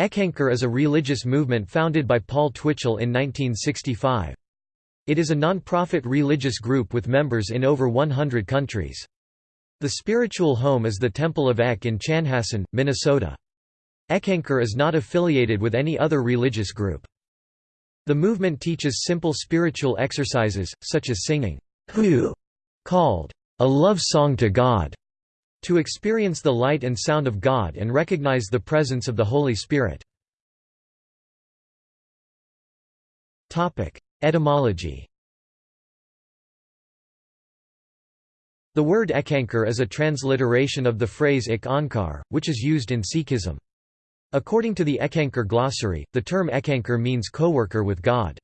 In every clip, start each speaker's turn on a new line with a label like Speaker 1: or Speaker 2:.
Speaker 1: Eckankar is a religious movement founded by Paul Twitchell in 1965. It is a non-profit religious group with members in over 100 countries. The spiritual home is the Temple of Eck in Chanhassen, Minnesota. Eckankar is not affiliated with any other religious group. The movement teaches simple spiritual exercises, such as singing called a love song to God, to experience the light and sound of God and recognize the presence of the Holy Spirit. Etymology The word eckankar is a transliteration of the phrase Ik Onkar, which is used in Sikhism. According to the Eckankar glossary, the term eckankar means co-worker with God.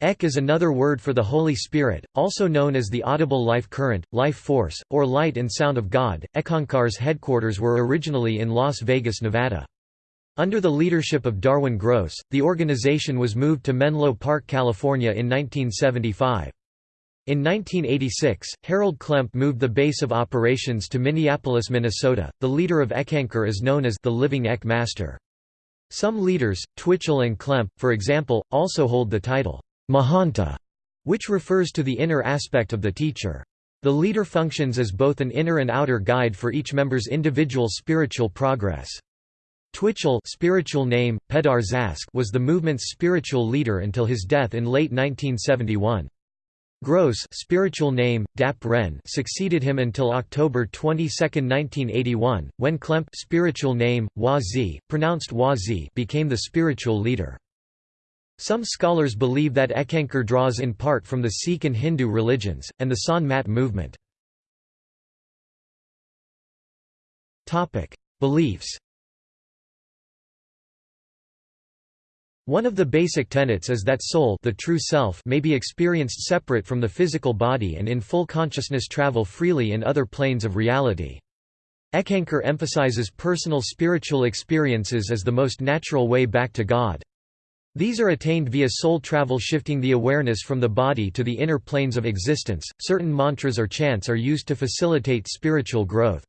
Speaker 1: Ek is another word for the Holy Spirit, also known as the audible life current, life force, or light and sound of God. Eckankar's headquarters were originally in Las Vegas, Nevada. Under the leadership of Darwin Gross, the organization was moved to Menlo Park, California in 1975. In 1986, Harold Klemp moved the base of operations to Minneapolis, Minnesota. The leader of Eckankar is known as the Living Ek Master. Some leaders, Twitchell and Klemp, for example, also hold the title Mahanta, which refers to the inner aspect of the teacher. The leader functions as both an inner and outer guide for each member's individual spiritual progress. Twitchell spiritual name, Peddar Zaskq was the movement's spiritual leader until his death in late 1971. Gross spiritual name, Dap Ren succeeded him until October 22, 1981, when Klemp spiritual name, Wah Z, pronounced Wazi became the spiritual leader. Some scholars believe that Eckankar draws in part from the Sikh and Hindu religions, and the Sant Mat movement. Beliefs One of the basic tenets is that soul the true self may be experienced separate from the physical body and in full consciousness travel freely in other planes of reality. Eckankar emphasizes personal spiritual experiences as the most natural way back to God. These are attained via soul travel shifting the awareness from the body to the inner planes of existence. Certain mantras or chants are used to facilitate spiritual growth.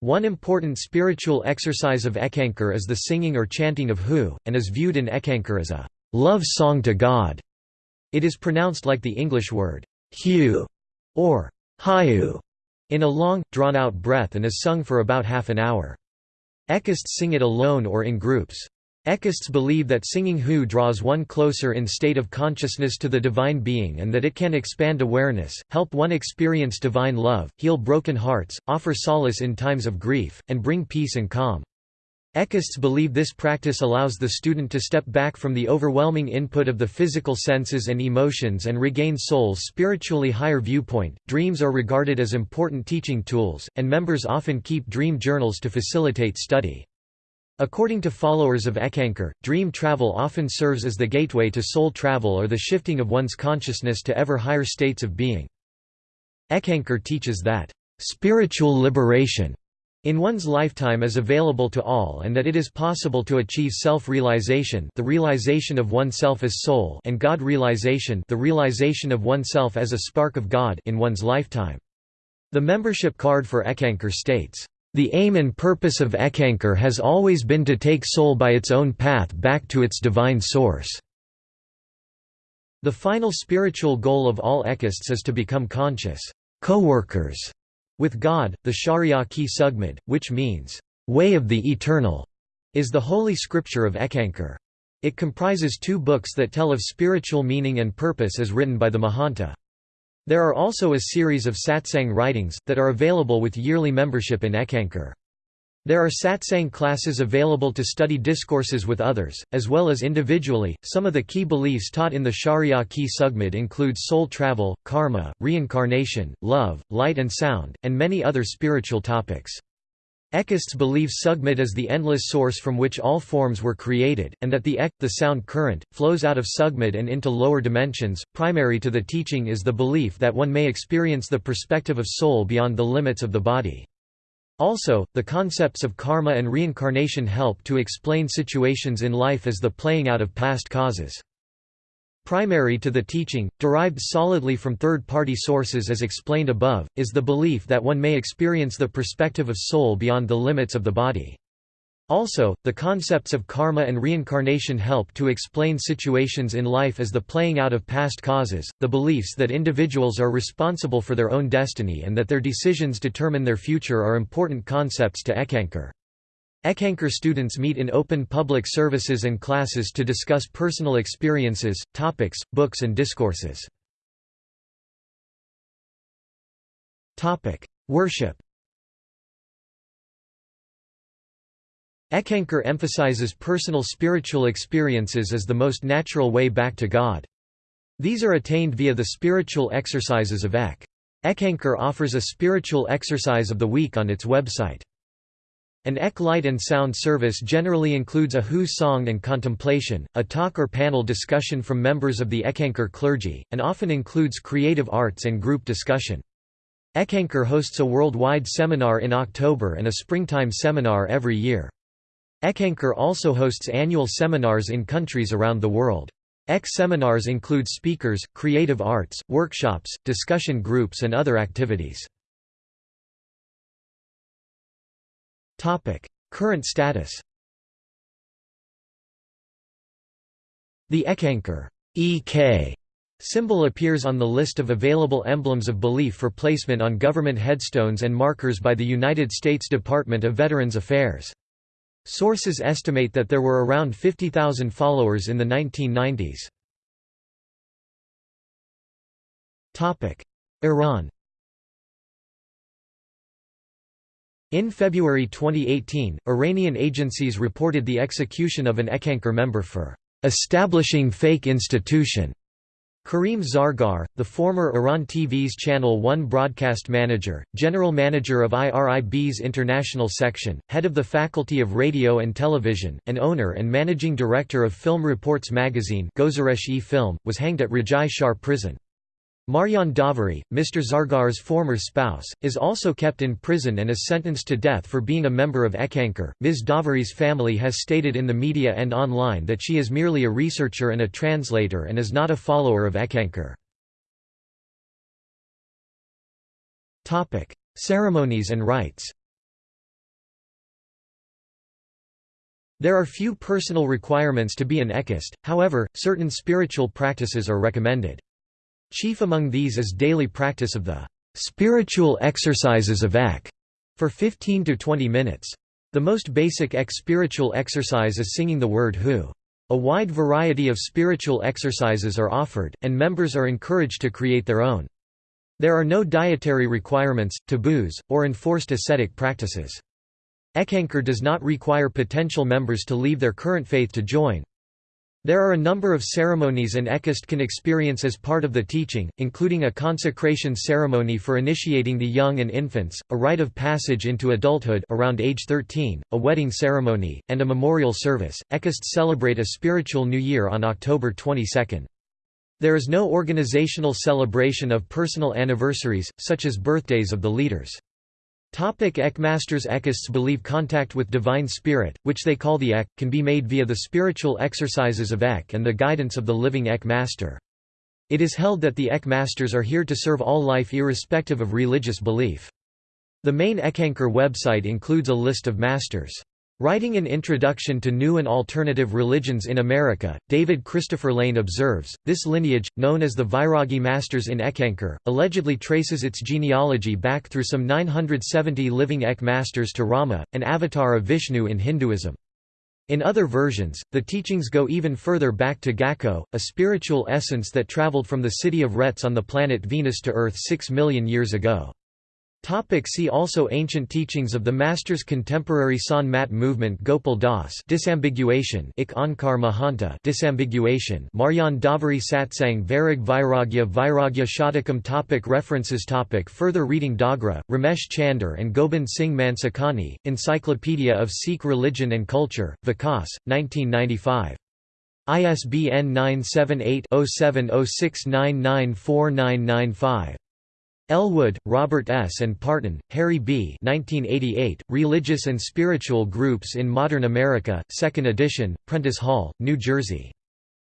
Speaker 1: One important spiritual exercise of Eckankar is the singing or chanting of Hu, and is viewed in Eckankar as a love song to God. It is pronounced like the English word Hu or Hayu in a long, drawn-out breath and is sung for about half an hour. Eckists sing it alone or in groups. Eckists believe that singing Hu draws one closer in state of consciousness to the divine being and that it can expand awareness, help one experience divine love, heal broken hearts, offer solace in times of grief, and bring peace and calm. Eckists believe this practice allows the student to step back from the overwhelming input of the physical senses and emotions and regain soul's spiritually higher viewpoint. Dreams are regarded as important teaching tools, and members often keep dream journals to facilitate study. According to followers of Eckankar, dream travel often serves as the gateway to soul travel or the shifting of one's consciousness to ever higher states of being. Eckankar teaches that, "...spiritual liberation." in one's lifetime is available to all and that it is possible to achieve self-realization the realization of oneself as soul and God realization the realization of oneself as a spark of God in one's lifetime. The membership card for Eckankar states, the aim and purpose of Eckankar has always been to take soul by its own path back to its divine source. The final spiritual goal of all Eckists is to become conscious co-workers with God. The Shariyat-Ki-Sugmad, which means way of the eternal, is the holy scripture of Eckankar. It comprises two books that tell of spiritual meaning and purpose as written by the Mahanta. There are also a series of satsang writings, that are available with yearly membership in Eckankar. There are satsang classes available to study discourses with others, as well as individually. Some of the key beliefs taught in the Shariyat-Ki-Sugmad include soul travel, karma, reincarnation, love, light and sound, and many other spiritual topics. Eckists believe Sugmad is the endless source from which all forms were created, and that the Ek, the sound current, flows out of Sugmad and into lower dimensions. Primary to the teaching is the belief that one may experience the perspective of soul beyond the limits of the body. Also, the concepts of karma and reincarnation help to explain situations in life as the playing out of past causes. Primary to the teaching, derived solidly from third-party sources as explained above, is the belief that one may experience the perspective of soul beyond the limits of the body. Also, the concepts of karma and reincarnation help to explain situations in life as the playing out of past causes, the beliefs that individuals are responsible for their own destiny and that their decisions determine their future are important concepts to Eckankar. Eckankar students meet in open public services and classes to discuss personal experiences, topics, books and discourses. Worship Eckankar emphasizes personal spiritual experiences as the most natural way back to God. These are attained via the spiritual exercises of Ek. Eckankar offers a spiritual exercise of the week on its website. An Ek light and sound service generally includes a Hu song and contemplation, a talk or panel discussion from members of the Eckankar clergy, and often includes creative arts and group discussion. Eckankar hosts a worldwide seminar in October and a springtime seminar every year. Eckankar also hosts annual seminars in countries around the world. Ek seminars include speakers, creative arts, workshops, discussion groups and other activities. Current status The Eckankar EK symbol appears on the list of available emblems of belief for placement on government headstones and markers by the United States Department of Veterans Affairs. Sources estimate that there were around 50,000 followers in the 1990s. Iran In February 2018, Iranian agencies reported the execution of an Eckankar member for establishing fake institution Karim Zargar, the former Iran TV's Channel 1 broadcast manager, general manager of IRIB's international section, head of the Faculty of Radio and Television, and owner and managing director of Film Reports magazine Film, was hanged at Rajai Shahr prison. Marjan Davari, Mr. Zargar's former spouse, is also kept in prison and is sentenced to death for being a member of Eckankar. Ms. Davari's family has stated in the media and online that she is merely a researcher and a translator and is not a follower of Eckankar. Ceremonies and rites There are few personal requirements to be an Eckist, however, certain spiritual practices are recommended. Chief among these is daily practice of the spiritual exercises of Ek for 15 to 20 minutes. The most basic Ek spiritual exercise is singing the word Hu. A wide variety of spiritual exercises are offered, and members are encouraged to create their own. There are no dietary requirements, taboos, or enforced ascetic practices. Eckankar does not require potential members to leave their current faith to join. There are a number of ceremonies an Eckist can experience as part of the teaching, including a consecration ceremony for initiating the young and infants, a rite of passage into adulthood around age 13, a wedding ceremony, and a memorial service. Eckists celebrate a spiritual new year on October 22. There is no organizational celebration of personal anniversaries, such as birthdays of the leaders. Topic Ekmasters Eckists believe contact with Divine Spirit, which they call the Ek, can be made via the spiritual exercises of Ek and the guidance of the living Ek Master. It is held that the Ek Masters are here to serve all life irrespective of religious belief. The main Eckankar website includes a list of masters. Writing an introduction to new and alternative religions in America, David Christopher Lane observes, this lineage, known as the Vairagi masters in Eckankar, allegedly traces its genealogy back through some 970 living Ek masters to Rama, an avatar of Vishnu in Hinduism. In other versions, the teachings go even further back to Gakko, a spiritual essence that traveled from the city of Retz on the planet Venus to Earth six million years ago. Topic see also Ancient teachings of the Masters Contemporary Sant Mat movement Gopal Das disambiguation Ik Onkar Mahanta disambiguation Marjan Davari Satsang Vairag Vairagya Vairagya Shatakam topic References topic Further reading Dogra, Ramesh Chander and Gobind Singh Mansukhani, Encyclopedia of Sikh Religion and Culture, Vikas, 1995. ISBN 978 0706994995. Ellwood, Robert S. and Partin, Harry B. 1988, Religious and Spiritual Groups in Modern America, 2nd edition, Prentice Hall, New Jersey.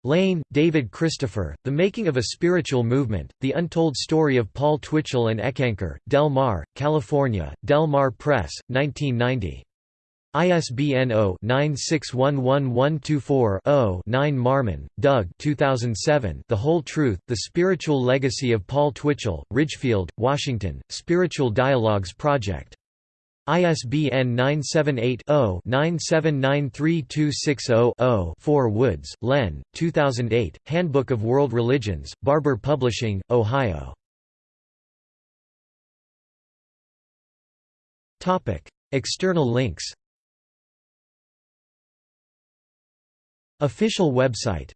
Speaker 1: Lane, David Christopher, The Making of a Spiritual Movement, The Untold Story of Paul Twitchell and Eckankar, Del Mar, California, Del Mar Press, 1990. ISBN 0-9611124-0-9 Marman, Doug 2007 The Whole Truth, The Spiritual Legacy of Paul Twitchell, Ridgefield, Washington, Spiritual Dialogues Project. ISBN 978-0-9793260-0 4 Woods, Len, 2008, Handbook of World Religions, Barbour Publishing, Ohio. External links Official website